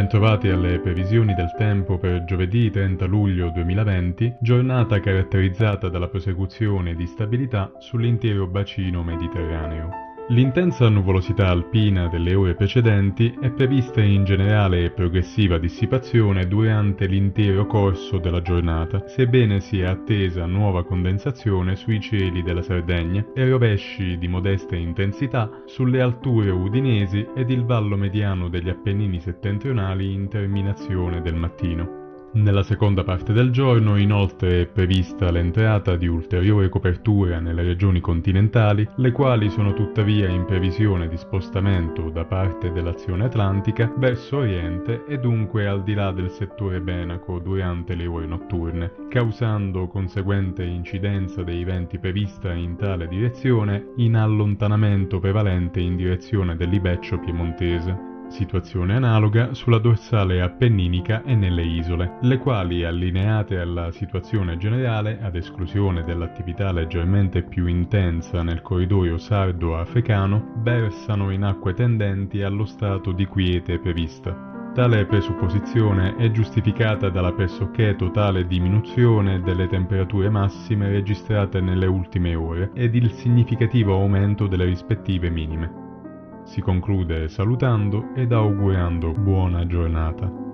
bentrovati alle previsioni del tempo per giovedì 30 luglio 2020, giornata caratterizzata dalla prosecuzione di stabilità sull'intero bacino mediterraneo. L'intensa nuvolosità alpina delle ore precedenti è prevista in generale e progressiva dissipazione durante l'intero corso della giornata, sebbene sia attesa nuova condensazione sui cieli della Sardegna e rovesci di modesta intensità sulle alture udinesi ed il vallo mediano degli Appennini settentrionali in terminazione del mattino. Nella seconda parte del giorno inoltre è prevista l'entrata di ulteriore copertura nelle regioni continentali, le quali sono tuttavia in previsione di spostamento da parte dell'azione atlantica verso oriente e dunque al di là del settore Benaco durante le ore notturne, causando conseguente incidenza dei venti prevista in tale direzione in allontanamento prevalente in direzione dell'Ibeccio piemontese situazione analoga sulla dorsale appenninica e nelle isole, le quali, allineate alla situazione generale, ad esclusione dell'attività leggermente più intensa nel corridoio sardo-africano, versano in acque tendenti allo stato di quiete prevista. Tale presupposizione è giustificata dalla pressoché totale diminuzione delle temperature massime registrate nelle ultime ore ed il significativo aumento delle rispettive minime. Si conclude salutando ed augurando buona giornata.